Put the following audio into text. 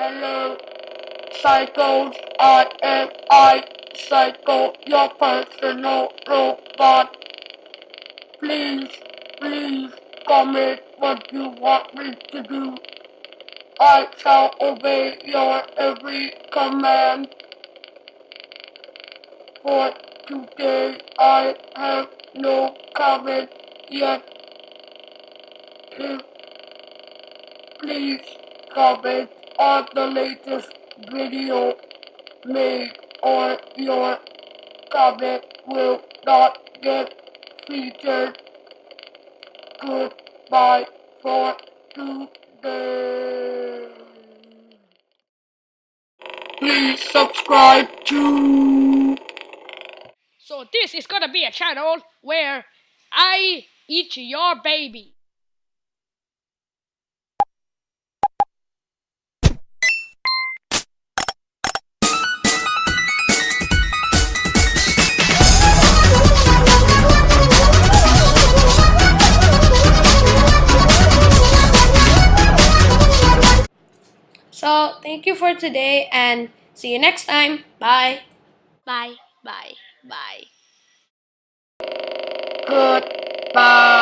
Hello, psychos. I am I, Psycho, your personal robot. Please, please comment what you want me to do. I shall obey your every command. For today, I have no comment yet. If please comment on the latest video made or your comment will not get featured. Goodbye for today. Please subscribe to So this is gonna be a channel where I eat your baby. So thank you for today and see you next time. Bye. Bye. Bye. Bye. goodbye.